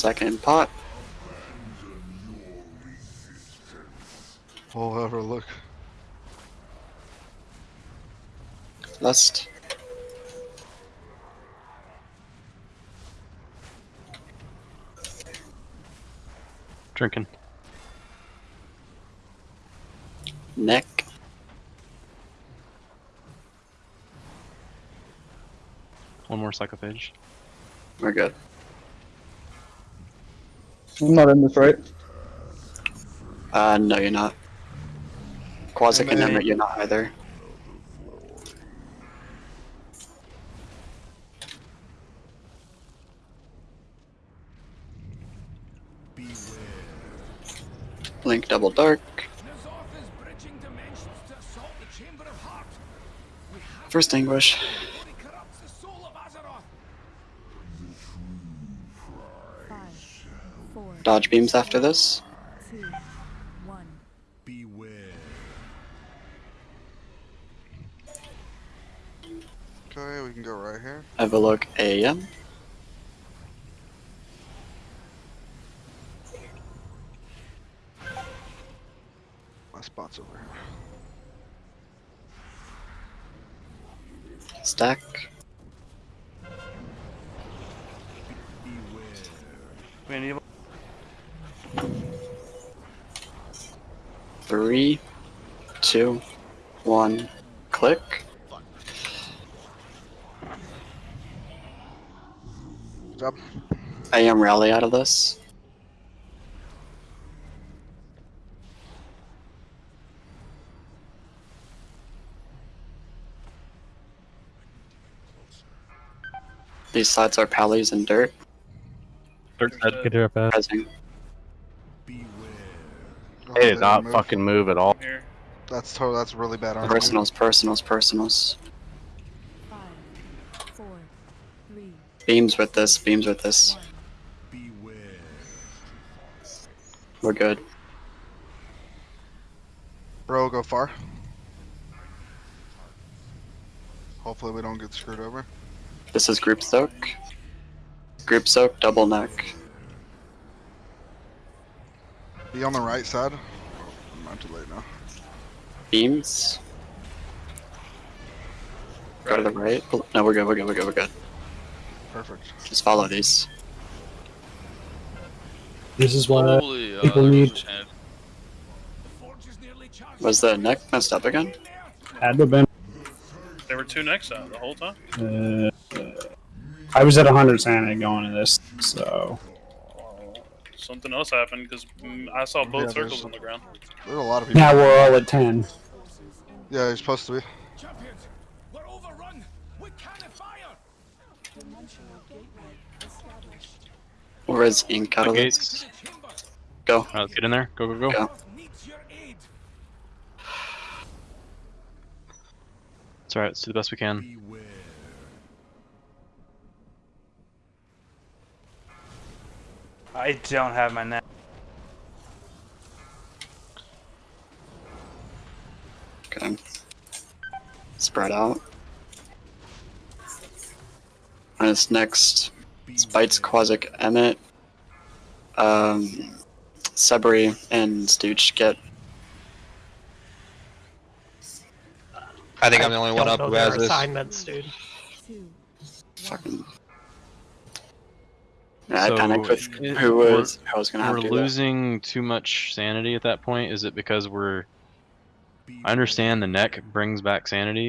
Second pot. We'll have a look. Lust. Drinking. Neck. One more psychophage. We're good. I'm not in this, right? Uh, no, you're not. Quasic and And you're not either. Link double dark. N'Zoth is bridging dimensions to assault the Chamber of Heart. We have First Anguish. he corrupts the soul of Azeroth. Five, four, Dodge beams after this. two, one. Beware. Okay, we can go right here. Have a look AM. My spot's over here. Stack. Three, two, one, click. Good job. AM rally out of this. These sides are pallies and dirt. Dirt dead. Get her up ass. Presing. They they did not move. fucking move at all. That's total. That's really bad armor. Personals, personals, personals. Five, four, three, Beams with this, beams with this. one. We're good. Bro, go far. Hopefully we don't get screwed over. This is group soak. Group soak, double neck. Be on the right side. Not too late now. Beams. Go to the right. No, we're good, we're good, we're good, we're good. Perfect. Just follow these. This is what uh, Holy, uh, people there need- was a. The forge is nearly charged. Was the neck messed up again? had to have been. There were two necks out the whole time. Uh, I was at 100 sanity going to this, so Something else happened because mm, I saw both Yeah, circles on the ground. There's a lot of people. now we're all at 10. Yeah, you're supposed to be. Champions, we're overrun. We can't fire. Or is ink out of this? Go. Alright, let's get in there. Go, go, go. Go. needs your aid. It's alright. Let's do the best we can. I don't have my net. Okay. Spread out. And this next Spites, Quasic, Emmet, um, Sebri, and Stooch get I think I'm the only one up who has this. assignments, dude. Two, fucking. Yeah, I So, panicked with it- who we're- was who I was gonna We're to do that. losing too much sanity at that point. Is it because we're? I understand the neck brings back sanity,